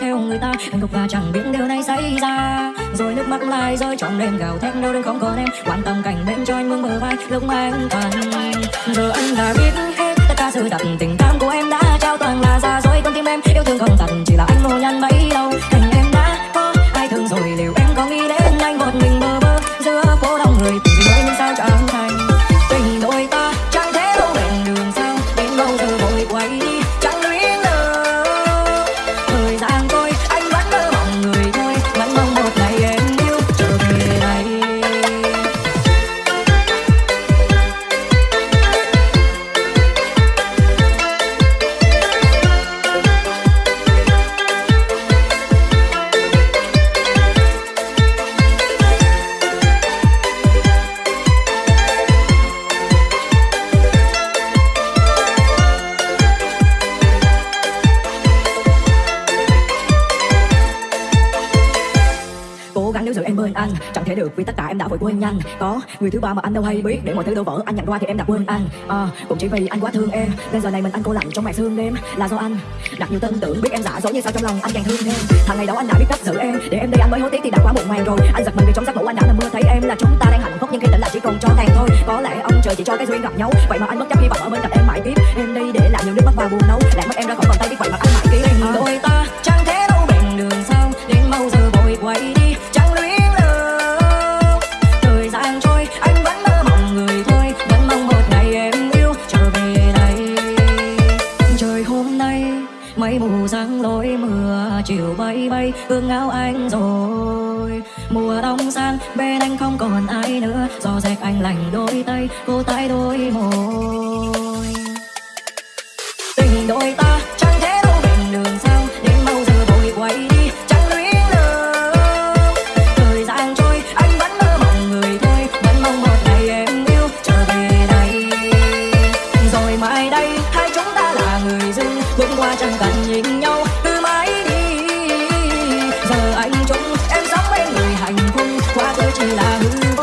theo người ta. Anh gục và chẳng biết điều này xảy ra. Rồi nước mắt lại rơi trong đêm gào thét đâu đừng không còn em. Quan tâm cảnh bên cho anh mương bờ vai, lúc mà anh cần giờ anh đã biết hết, tất cả sự thật, tình cảm của em đã trao toàn là ra dối con tim em. Yêu thương không thật, chỉ là anh bên anh. Chẳng thể được vì tất cả em đã vội quên nhanh có người thứ ba mà anh đâu hay biết. Để mọi thứ đổ vỡ anh nhận qua thì em đã quên anh. À, cũng chỉ vì anh quá thương em. Nên giờ này mình anh cô lạnh trong mẹ thương đêm. Là do anh đặt nhiều tin tưởng biết em giả dối như sao trong lòng anh càng thương thêm. Thằng ngày đó anh đã biết cách giữ em. Để em đi anh mới hối tiếc thì đã quá muộn màng rồi. Anh giật mình vì trong giấc ngủ anh đã nằm mơ thấy em là chúng ta đang hạnh phúc nhưng khi tỉnh lại chỉ còn cho tàn thôi. Có lẽ ông trời chỉ cho cái duyên gặp nhau. Vậy mà anh bất chấp hy vọng ở bên cạnh em mãi tiếp. Em đi để lại nhiều nước mắt và buồn nấu. Lại mất em ra khỏi mây mù sáng lối mưa, chiều bay bay hương áo anh rồi. Mùa đông sang, bên anh không còn ai nữa. Gió rét anh lành đôi tay, cô tay đôi môi. nhìn nhau từ mãi đi. Giờ anh chung em sống bên người hạnh phúc, quá tôi chỉ là hư